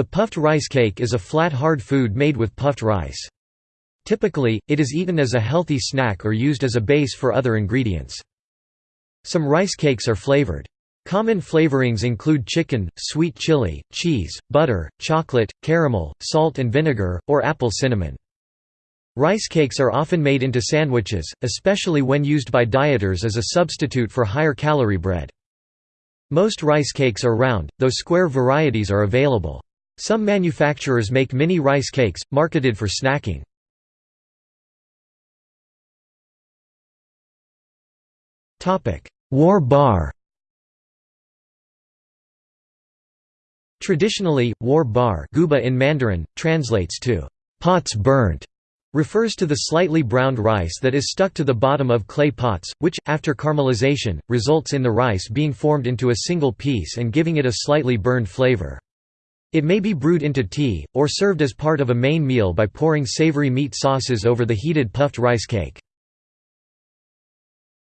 The puffed rice cake is a flat hard food made with puffed rice. Typically, it is eaten as a healthy snack or used as a base for other ingredients. Some rice cakes are flavored. Common flavorings include chicken, sweet chili, cheese, butter, chocolate, caramel, salt and vinegar, or apple cinnamon. Rice cakes are often made into sandwiches, especially when used by dieters as a substitute for higher calorie bread. Most rice cakes are round, though square varieties are available. Some manufacturers make mini rice cakes, marketed for snacking. Guoba Traditionally, guoba guba in Mandarin, translates to pots burnt, refers to the slightly browned rice that is stuck to the bottom of clay pots, which, after caramelization, results in the rice being formed into a single piece and giving it a slightly burned flavor. It may be brewed into tea, or served as part of a main meal by pouring savory meat sauces over the heated puffed rice cake.